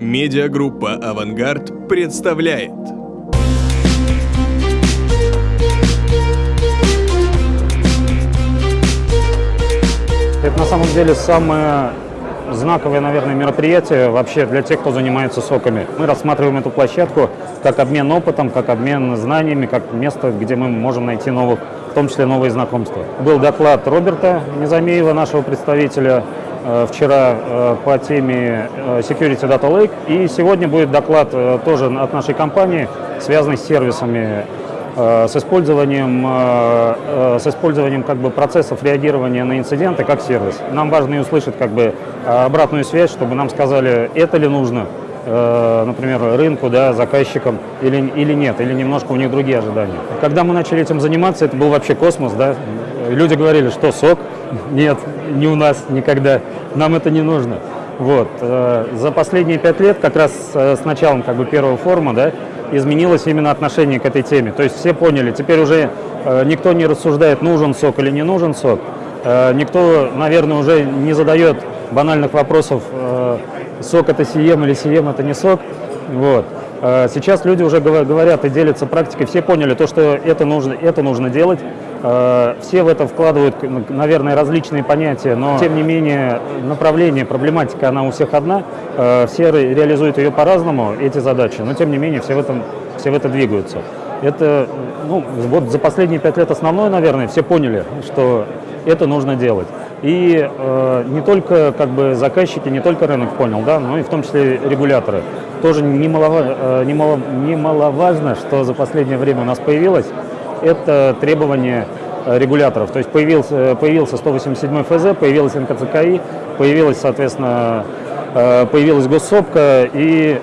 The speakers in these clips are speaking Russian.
Медиагруппа «Авангард» представляет. Это на самом деле самое знаковое, наверное, мероприятие вообще для тех, кто занимается соками. Мы рассматриваем эту площадку как обмен опытом, как обмен знаниями, как место, где мы можем найти новых, в том числе новые знакомства. Был доклад Роберта Незамеева, нашего представителя, вчера э, по теме э, Security Data Lake. И сегодня будет доклад тоже от нашей компании, связанный с сервисами с использованием, с использованием как бы, процессов реагирования на инциденты как сервис. Нам важно и услышать как бы, обратную связь, чтобы нам сказали, это ли нужно, например, рынку, да, заказчикам или, или нет, или немножко у них другие ожидания. Когда мы начали этим заниматься, это был вообще космос, да. Люди говорили, что сок, нет, не у нас никогда, нам это не нужно. Вот. Э, за последние пять лет, как раз э, с началом как бы, первого форума, да, изменилось именно отношение к этой теме. То есть все поняли, теперь уже э, никто не рассуждает, нужен сок или не нужен сок. Никто, наверное, уже не задает банальных вопросов, сок это сием или сием это не сок. Вот. Сейчас люди уже говорят и делятся практикой, все поняли то, что это нужно, это нужно делать, Э, все в это вкладывают, наверное, различные понятия, но тем не менее направление, проблематика, она у всех одна. Э, все реализуют ее по-разному, эти задачи, но тем не менее все в, этом, все в это двигаются. Это, ну, вот за последние пять лет основное, наверное, все поняли, что это нужно делать. И э, не только как бы заказчики, не только рынок понял, да, но и в том числе регуляторы. Тоже э, немало, немаловажно, что за последнее время у нас появилось это требование э, регуляторов. То есть появился, появился 187 ФЗ, появилась НКЦКИ, появилась, соответственно, э, появилась госсопка, и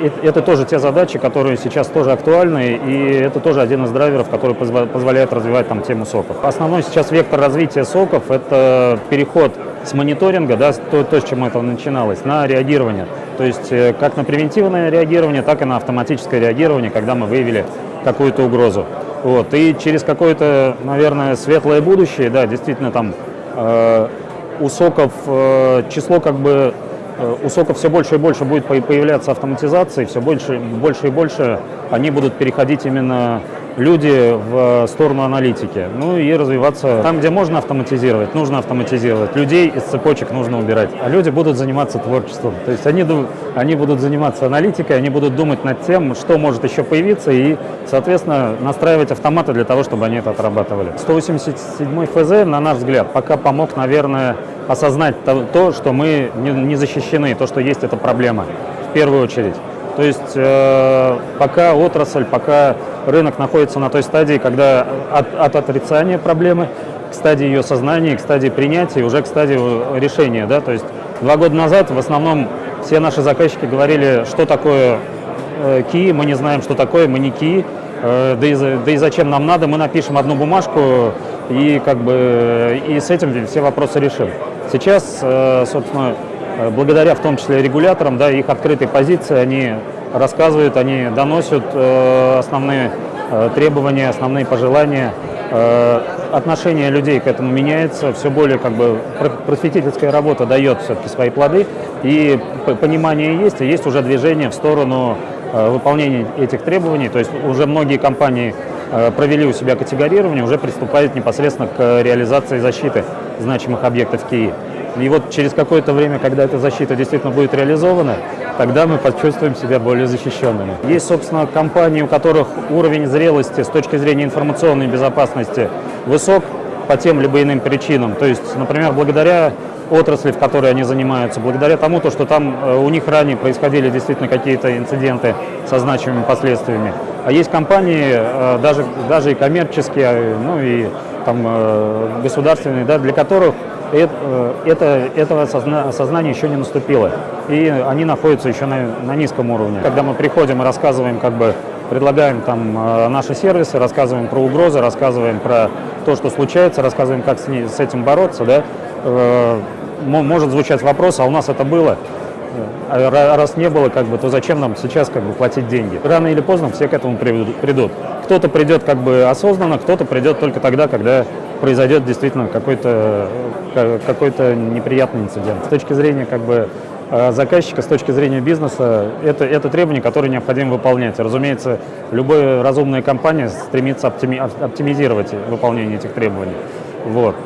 э, это тоже те задачи, которые сейчас тоже актуальны, и это тоже один из драйверов, который позволяет развивать там тему соков. Основной сейчас вектор развития соков – это переход с мониторинга, да, то, то, с чем это начиналось, на реагирование. То есть как на превентивное реагирование, так и на автоматическое реагирование, когда мы выявили какую-то угрозу. Вот. И через какое-то, наверное, светлое будущее, да, действительно там э, у соков э, число как бы э, у соков все больше и больше будет появляться автоматизации, все больше, больше и больше они будут переходить именно люди в сторону аналитики. Ну и развиваться там, где можно автоматизировать, нужно автоматизировать. Людей из цепочек нужно убирать. А люди будут заниматься творчеством. То есть они, они будут заниматься аналитикой, они будут думать над тем, что может еще появиться, и, соответственно, настраивать автоматы для того, чтобы они это отрабатывали. 187 ФЗ, на наш взгляд, пока помог, наверное, осознать то, то что мы не, защищены, то, что есть эта проблема, в первую очередь. То есть э, пока отрасль, пока рынок находится на той стадии, когда от, от отрицания проблемы к стадии ее сознания, к стадии принятия, уже к стадии решения. Да? То есть два года назад в основном все наши заказчики говорили, что такое э, ки, мы не знаем, что такое, мы не ки, э, да, и, да и зачем нам надо, мы напишем одну бумажку и, как бы, и с этим все вопросы решим. Сейчас, э, собственно, Э, благодаря в том числе регуляторам, да, их открытой позиции, они рассказывают, они доносят э, основные требования, основные пожелания. Отношение людей к этому меняется, все более как бы просветительская работа дает все-таки свои плоды, и понимание есть, и есть уже движение в сторону выполнения этих требований, то есть уже многие компании провели у себя категорирование, уже приступают непосредственно к реализации защиты значимых объектов Киева. И вот через какое-то время, когда эта защита действительно будет реализована, тогда мы почувствуем себя более защищенными. Есть, собственно, компании, у которых уровень зрелости с точки зрения информационной безопасности высок по тем либо иным причинам. То есть, например, благодаря отрасли, в которой они занимаются, благодаря тому, то, что там э, у них ранее происходили действительно какие-то инциденты со значимыми последствиями. А есть компании, э, даже, даже и коммерческие, ну и там, э, государственные, да, для которых Э, это, этого осознания еще не наступило. И они находятся еще на, на низком уровне. Когда мы приходим и рассказываем, как бы предлагаем там э, наши сервисы, рассказываем про угрозы, рассказываем про то, что случается, рассказываем, как с, с этим бороться, да, э, может звучать вопрос, а у нас это было. А раз не было, как бы, то зачем нам сейчас как бы, платить деньги? Рано или поздно все к этому придут. Кто-то придет как бы осознанно, кто-то придет только тогда, когда произойдет действительно какой-то какой, -то, неприятный инцидент. С точки зрения как бы э, заказчика с точки зрения бизнеса, это, это требования, которые необходимо выполнять. Разумеется, любая разумная компания стремится оптими- оп- оптимизировать выполнение этих требований. Вот.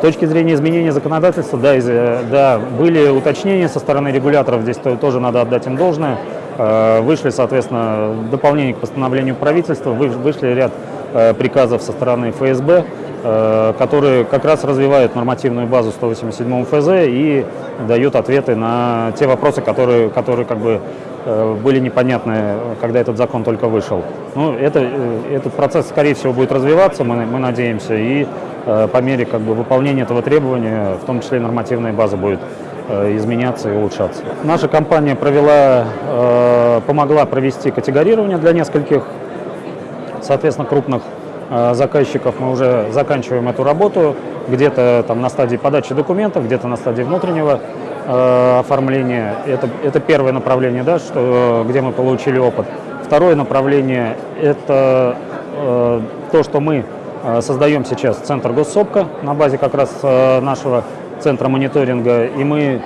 С точки зрения изменения законодательства, да, из- э, да, были уточнения со стороны регуляторов, здесь то- тоже надо отдать им должное. Э, Вышли, соответственно, дополнение к постановлению правительства, вы- вышли ряд э, приказов со стороны ФСБ, э, которые как раз развивают нормативную базу 187 ФЗ и дают ответы на те вопросы, которые, которые как бы э, были непонятны, когда этот закон только вышел. Ну, это, э, этот процесс, скорее всего, будет развиваться, мы, мы надеемся, и по мере как бы, выполнения этого требования, в том числе нормативная база будет изменяться и улучшаться. Наша компания провела, помогла провести категорирование для нескольких соответственно, крупных заказчиков мы уже заканчиваем эту работу, где-то там на стадии подачи документов, где-то на стадии внутреннего э, оформления. Это, это первое направление, да, что, где мы получили опыт. Второе направление – это э, то, что мы создаем сейчас центр госсопка на базе как раз э, нашего центра мониторинга, и мы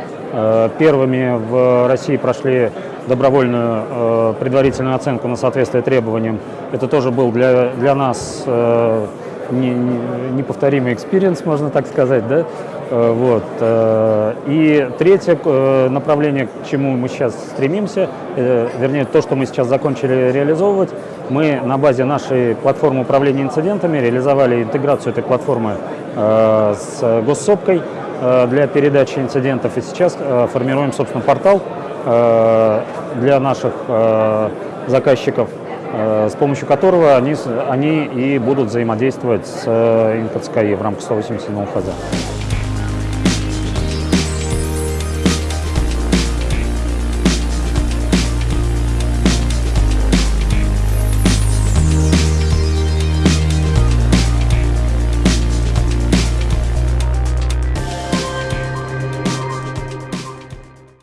Первыми в России прошли добровольную э, предварительную оценку на соответствие требованиям. Это тоже был для, для нас э, не- не- неповторимый experience, можно так сказать. Да? Э, Вот. э, И третье э, направление, к чему мы сейчас стремимся, э, вернее, то, что мы сейчас закончили реализовывать, мы на базе нашей платформы управления инцидентами реализовали интеграцию этой платформы э, с ГосСОПКой э, для передачи инцидентов. И сейчас э, формируем, собственно, портал для наших э, заказчиков, э, с помощью которого они, они и будут взаимодействовать с э, НКЦКИ в рамках 187 ФЗ.